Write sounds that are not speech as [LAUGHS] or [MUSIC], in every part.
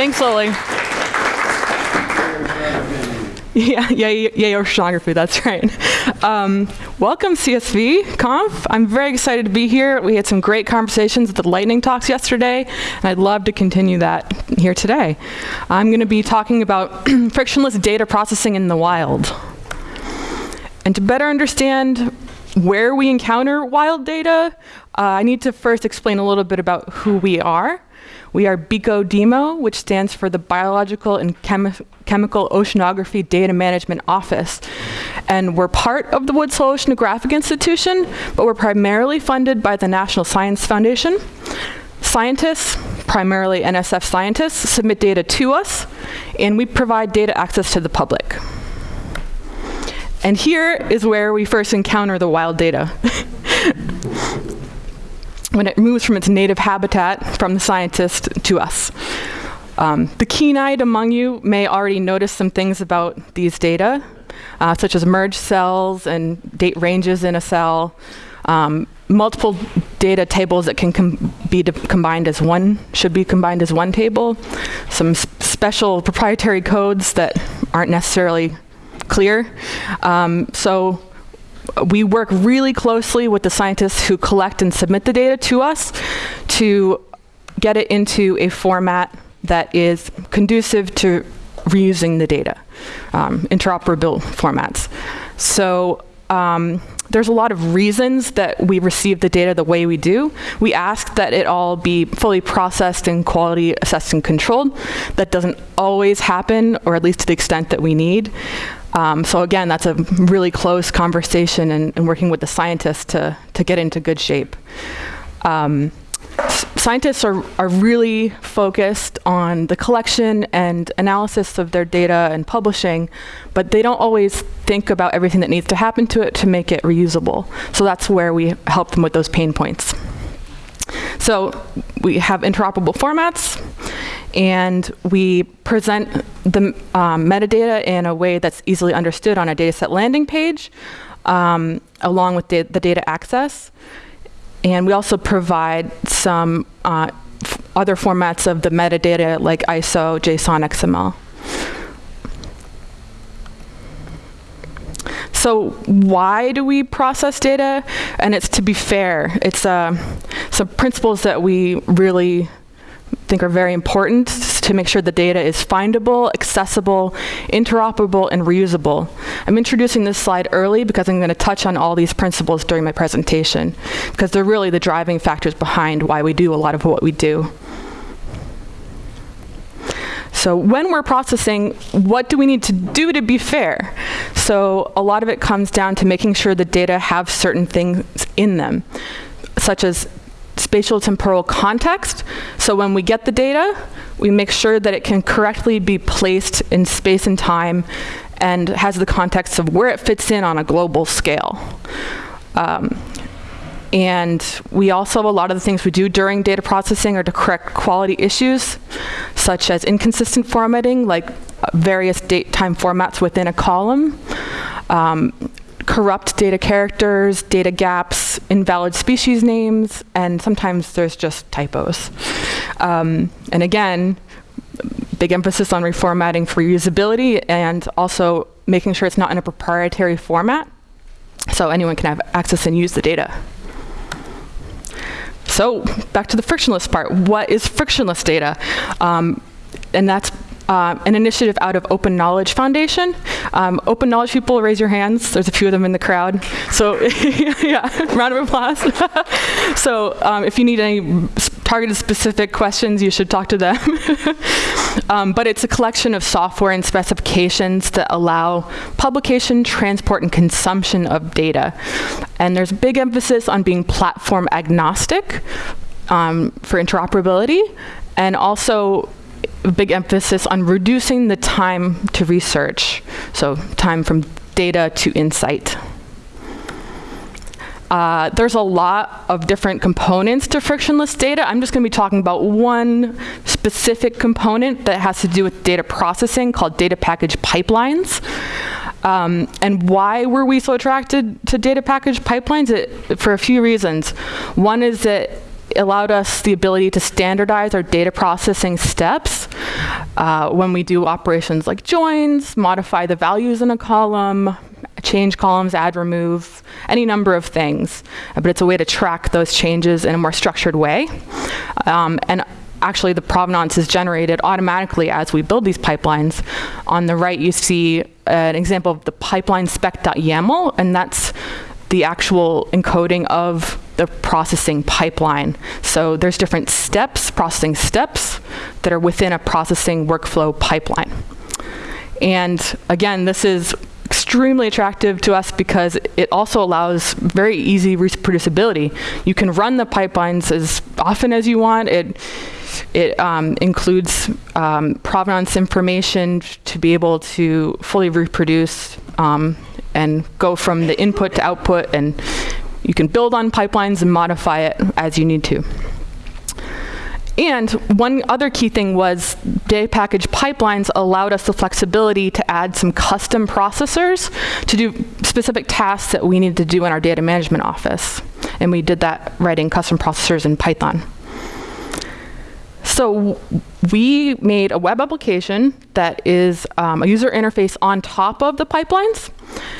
Thanks, Lily. Yeah, yeah, yeah, oceanography, that's right. Um, welcome, CSV Conf. I'm very excited to be here. We had some great conversations at the lightning talks yesterday, and I'd love to continue that here today. I'm going to be talking about [CLEARS THROAT] frictionless data processing in the wild. And to better understand where we encounter wild data, uh, I need to first explain a little bit about who we are. We are BCO-DMO, which stands for the Biological and Chemi Chemical Oceanography Data Management Office. And we're part of the Woods Hole Oceanographic Institution, but we're primarily funded by the National Science Foundation. Scientists, primarily NSF scientists, submit data to us, and we provide data access to the public. And here is where we first encounter the wild data. [LAUGHS] when it moves from its native habitat from the scientist to us. Um, the keen-eyed among you may already notice some things about these data, uh, such as merged cells and date ranges in a cell, um, multiple data tables that can com be combined as one, should be combined as one table, some special proprietary codes that aren't necessarily clear. Um, so we work really closely with the scientists who collect and submit the data to us to get it into a format that is conducive to reusing the data, um, interoperable formats. So um, there's a lot of reasons that we receive the data the way we do. We ask that it all be fully processed and quality assessed and controlled. That doesn't always happen, or at least to the extent that we need. Um, so again, that's a really close conversation and, and, working with the scientists to, to get into good shape. Um, scientists are, are really focused on the collection and analysis of their data and publishing, but they don't always think about everything that needs to happen to it to make it reusable. So that's where we help them with those pain points. So we have interoperable formats, and we present the um, metadata in a way that's easily understood on a dataset landing page, um, along with the, the, data access. And we also provide some uh, other formats of the metadata like ISO, JSON, XML. So why do we process data? And it's to be fair. It's uh, some principles that we really think are very important to make sure the data is findable, accessible, interoperable, and reusable. I'm introducing this slide early because I'm going to touch on all these principles during my presentation, because they're really the driving factors behind why we do a lot of what we do. So when we're processing, what do we need to do to be fair? So a lot of it comes down to making sure the data have certain things in them, such as spatial temporal context. So when we get the data, we make sure that it can correctly be placed in space and time and has the context of where it fits in on a global scale. Um, and we also, a lot of the things we do during data processing are to correct quality issues, such as inconsistent formatting, like various date time formats within a column, um, corrupt data characters, data gaps, invalid species names, and sometimes there's just typos. Um, and again, big emphasis on reformatting for usability and also making sure it's not in a proprietary format so anyone can have access and use the data. So back to the frictionless part. What is frictionless data? Um, and that's uh, an initiative out of Open Knowledge Foundation. Um, open knowledge people, raise your hands. There's a few of them in the crowd. So [LAUGHS] yeah, round of applause. [LAUGHS] so um, if you need any targeted specific questions, you should talk to them. [LAUGHS] um, but it's a collection of software and specifications that allow publication, transport, and consumption of data. And there's big emphasis on being platform agnostic um, for interoperability and also a big emphasis on reducing the time to research, so time from data to insight. Uh, there's a lot of different components to frictionless data. I'm just going to be talking about one specific component that has to do with data processing called data package pipelines. Um, and why were we so attracted to data package pipelines? It, for a few reasons. One is that allowed us the ability to standardize our data processing steps uh, when we do operations like joins, modify the values in a column, change columns, add, remove, any number of things. Uh, but it's a way to track those changes in a more structured way. Um, and actually the provenance is generated automatically as we build these pipelines. On the right, you see an example of the pipeline spec.yaml, and that's the actual encoding of the processing pipeline. So there's different steps, processing steps, that are within a processing workflow pipeline. And again, this is extremely attractive to us because it also allows very easy reproducibility. You can run the pipelines as often as you want. It it um, includes um, provenance information to be able to fully reproduce um, and go from the input to output, and you can build on pipelines and modify it as you need to. And one other key thing was data package pipelines allowed us the flexibility to add some custom processors to do specific tasks that we needed to do in our data management office. And we did that writing custom processors in Python. So we made a web application that is um, a user interface on top of the pipelines.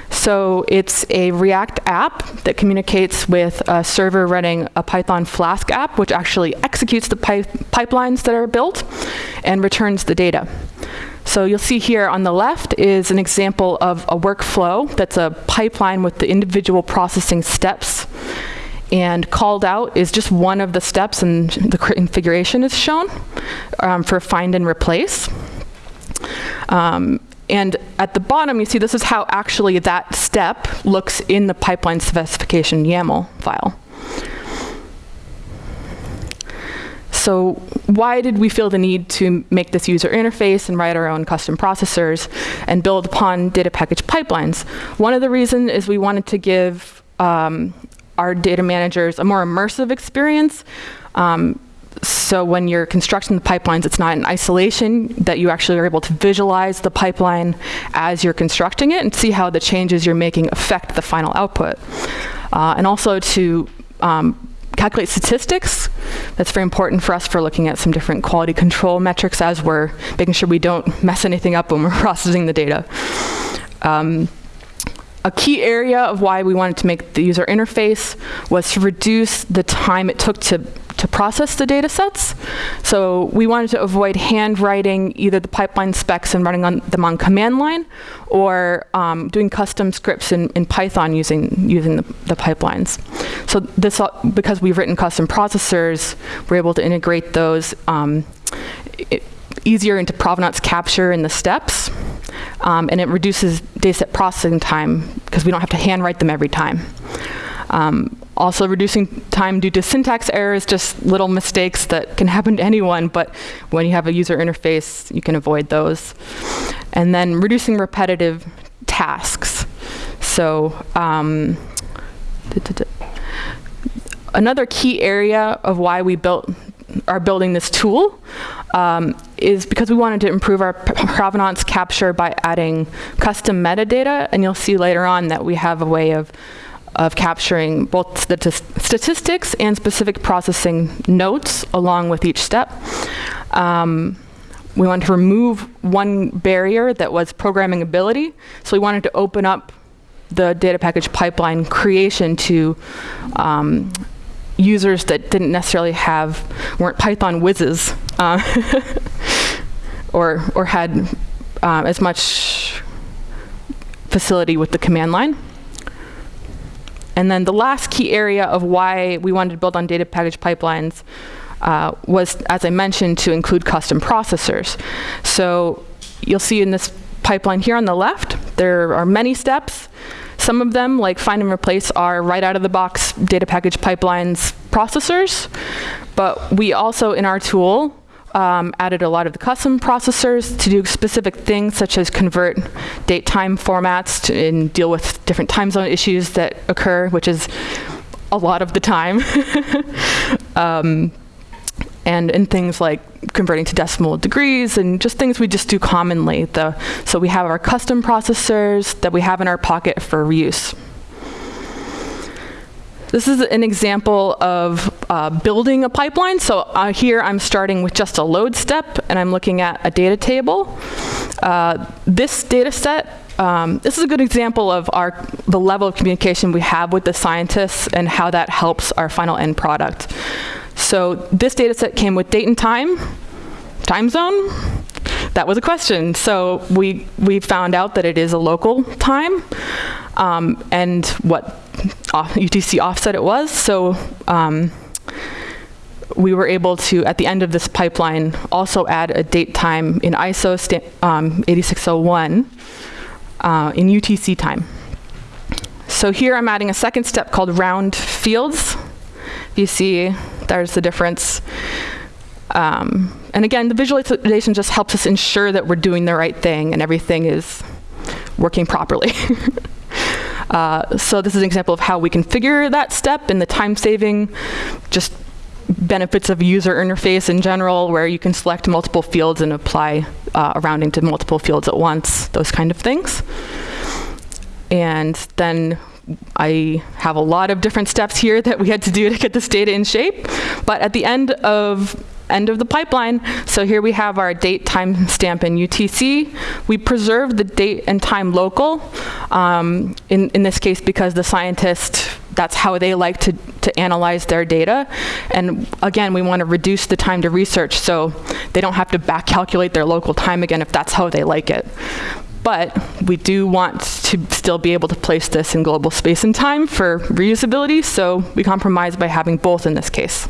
So it's a React app that communicates with a server running a Python Flask app, which actually executes the pi pipelines that are built and returns the data. So you'll see here on the left is an example of a workflow that's a pipeline with the individual processing steps and called out is just one of the steps and the configuration is shown um, for find and replace. Um, and at the bottom, you see this is how actually that step looks in the pipeline specification YAML file. So why did we feel the need to make this user interface and write our own custom processors and build upon data package pipelines? One of the reasons is we wanted to give um, our data managers a more immersive experience. Um, so when you're constructing the pipelines, it's not in isolation, that you actually are able to visualize the pipeline as you're constructing it and see how the changes you're making affect the final output. Uh, and also to um, calculate statistics. That's very important for us for looking at some different quality control metrics as we're making sure we don't mess anything up when we're [LAUGHS] processing the data. Um, a key area of why we wanted to make the user interface was to reduce the time it took to, to process the data sets. So we wanted to avoid handwriting either the pipeline specs and running on them on command line or um, doing custom scripts in, in Python using, using the, the pipelines. So this, because we've written custom processors, we're able to integrate those um, it, easier into provenance capture in the steps. Um, and it reduces dataset processing time because we don't have to handwrite them every time. Um, also reducing time due to syntax errors, just little mistakes that can happen to anyone, but when you have a user interface, you can avoid those. And then reducing repetitive tasks. So um, another key area of why we built are building this tool um, is because we wanted to improve our provenance capture by adding custom metadata, and you'll see later on that we have a way of of capturing both the statistics and specific processing notes along with each step. Um, we wanted to remove one barrier that was programming ability, so we wanted to open up the data package pipeline creation to um, users that didn't necessarily have, weren't Python whizzes, uh, [LAUGHS] or, or had uh, as much facility with the command line. And then the last key area of why we wanted to build on data package pipelines uh, was, as I mentioned, to include custom processors. So you'll see in this pipeline here on the left, there are many steps. Some of them, like find and replace, are right out of the box data package pipelines processors. But we also, in our tool, um, added a lot of the custom processors to do specific things such as convert date time formats to, and deal with different time zone issues that occur, which is a lot of the time. [LAUGHS] um, and in things like converting to decimal degrees and just things we just do commonly. The, so we have our custom processors that we have in our pocket for reuse. This is an example of uh, building a pipeline. So uh, here I'm starting with just a load step, and I'm looking at a data table. Uh, this data set um, this is a good example of our the level of communication we have with the scientists and how that helps our final end product. So this data set came with date and time, time zone. That was a question. So we, we found out that it is a local time um, and what UTC offset it was. So um, we were able to, at the end of this pipeline, also add a date time in ISO um, 8601 uh, in UTC time. So here I'm adding a second step called round fields. You see, there's the difference. Um, and again, the visualization just helps us ensure that we're doing the right thing and everything is working properly. [LAUGHS] uh, so this is an example of how we configure that step and the time saving, just benefits of user interface in general, where you can select multiple fields and apply uh, a rounding to multiple fields at once, those kind of things. And then I have a lot of different steps here that we had to do to get this data in shape. But at the end of end of the pipeline, so here we have our date time stamp in UTC. We preserve the date and time local, um, in, in this case because the scientist that's how they like to, to analyze their data. And again, we want to reduce the time to research so they don't have to back calculate their local time again if that's how they like it. But we do want to still be able to place this in global space and time for reusability, so we compromise by having both in this case.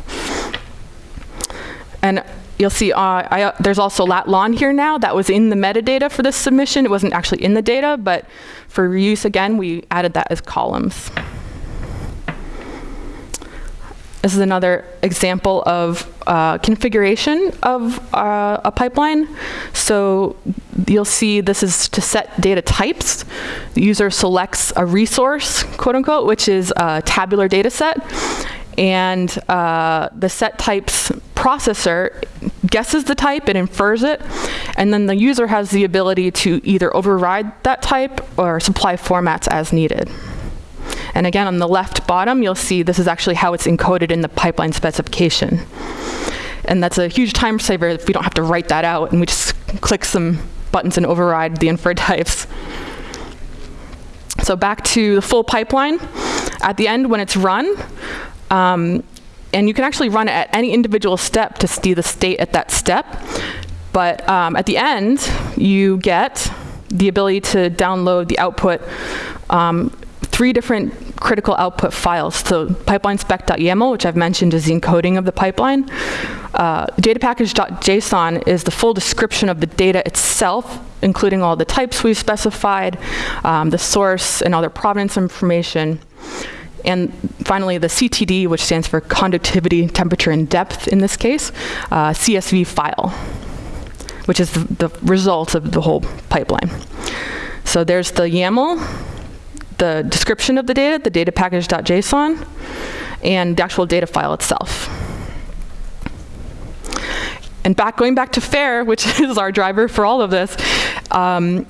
And you'll see uh, I, uh, there's also lat lon here now. That was in the metadata for this submission. It wasn't actually in the data, but for reuse, again, we added that as columns. This is another example of uh, configuration of uh, a pipeline. So you'll see this is to set data types. The user selects a resource, quote unquote, which is a tabular data set. And uh, the set types processor guesses the type, it infers it, and then the user has the ability to either override that type or supply formats as needed. And again, on the left bottom, you'll see this is actually how it's encoded in the pipeline specification. And that's a huge time saver if we don't have to write that out and we just click some buttons and override the inferred [LAUGHS] types. So back to the full pipeline. At the end, when it's run, um, and you can actually run it at any individual step to see the state at that step. But um, at the end, you get the ability to download the output um, three different critical output files. So pipeline spec.yaml, which I've mentioned is the encoding of the pipeline. Uh, data package.json is the full description of the data itself, including all the types we've specified, um, the source and other provenance information. And finally, the CTD, which stands for conductivity, temperature, and depth in this case, uh, CSV file, which is the, the result of the whole pipeline. So there's the YAML, the description of the data, the data package.json, and the actual data file itself. And back, going back to FAIR, which [LAUGHS] is our driver for all of this, um,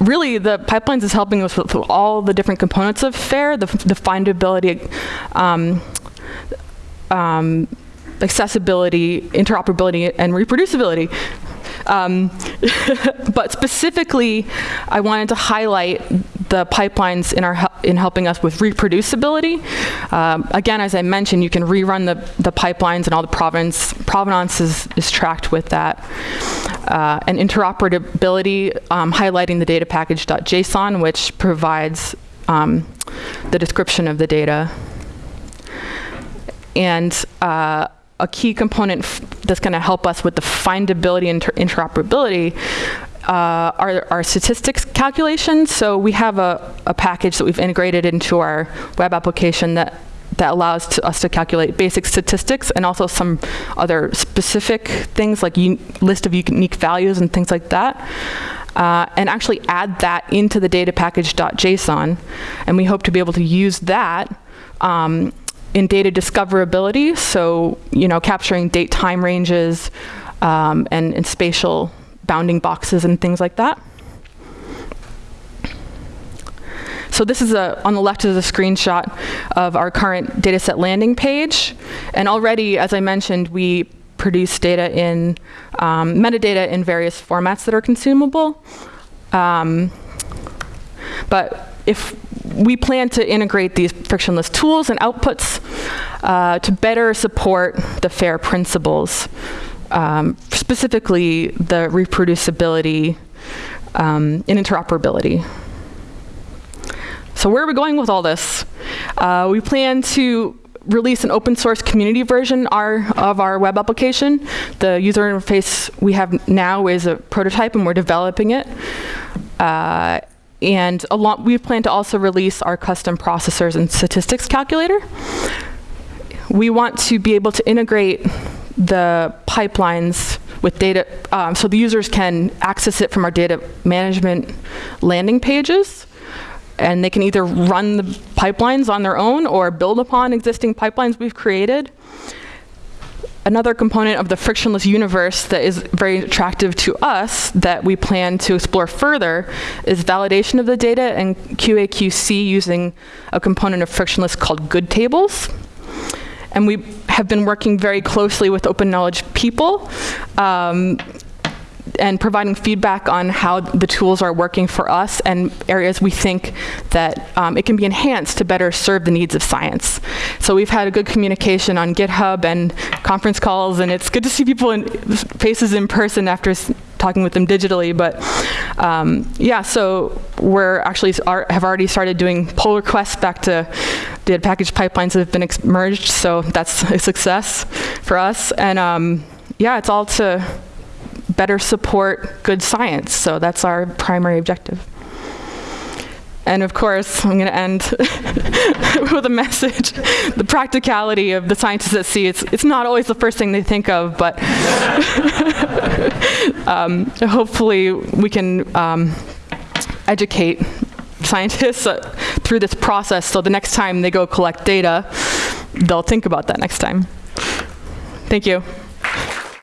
really the pipelines is helping us with, all the different components of FAIR, the, the findability, um, um, accessibility, interoperability, and reproducibility. Um, [LAUGHS] but specifically, I wanted to highlight the pipelines in, our, in helping us with reproducibility. Um, again, as I mentioned, you can rerun the, the pipelines and all the provenance, provenance is, is tracked with that. Uh, and interoperability, um, highlighting the data package.json, which provides um, the description of the data. And uh, a key component that's going to help us with the findability and inter interoperability uh, our, our, statistics calculations. So we have a, a, package that we've integrated into our web application that that allows to us to calculate basic statistics and also some other specific things like list of unique values and things like that. Uh, and actually add that into the data package.json. And we hope to be able to use that um, in data discoverability, so you know, capturing date time ranges um, and, and spatial bounding boxes and things like that. So this is a, on the left is a screenshot of our current dataset landing page. And already, as I mentioned, we produce data in um, metadata in various formats that are consumable. Um, but if we plan to integrate these frictionless tools and outputs uh, to better support the FAIR principles, um, specifically the reproducibility um, and interoperability. So where are we going with all this? Uh, we plan to release an open source community version our, of our web application. The user interface we have now is a prototype and we're developing it. Uh, and we plan to also release our custom processors and statistics calculator. We want to be able to integrate the pipelines with data, um, so the users can access it from our data management landing pages. And they can either run the pipelines on their own or build upon existing pipelines we've created another component of the frictionless universe that is very attractive to us that we plan to explore further is validation of the data and QA/QC using a component of frictionless called goodtables. And we have been working very closely with open knowledge people um, and providing feedback on how the tools are working for us and areas we think that um, it can be enhanced to better serve the needs of science. So we've had a good communication on GitHub and conference calls, and it's good to see people in faces in person after talking with them digitally. But um, yeah, so we're actually are, have already started doing pull requests back to data package pipelines that have been merged. So that's a success for us. And um, yeah, it's all to better support good science. So that's our primary objective. And of course, I'm going to end [LAUGHS] with a message. The practicality of the scientists at sea, it's, it's not always the first thing they think of, but [LAUGHS] um, hopefully we can um, educate scientists uh, through this process so the next time they go collect data, they'll think about that next time. Thank you.